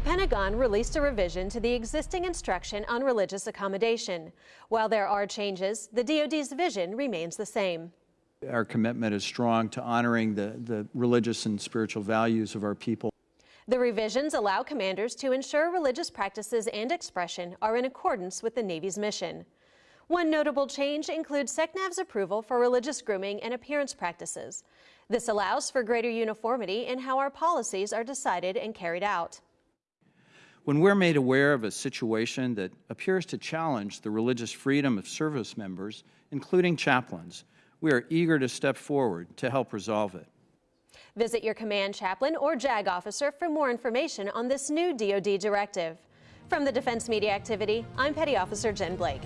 Pentagon released a revision to the existing instruction on religious accommodation. While there are changes, the DoD's vision remains the same. Our commitment is strong to honoring the, the religious and spiritual values of our people. The revisions allow commanders to ensure religious practices and expression are in accordance with the Navy's mission. One notable change includes SECNAV's approval for religious grooming and appearance practices. This allows for greater uniformity in how our policies are decided and carried out. When we're made aware of a situation that appears to challenge the religious freedom of service members, including chaplains, we are eager to step forward to help resolve it. Visit your command chaplain or JAG officer for more information on this new DoD directive. From the Defense Media Activity, I'm Petty Officer Jen Blake.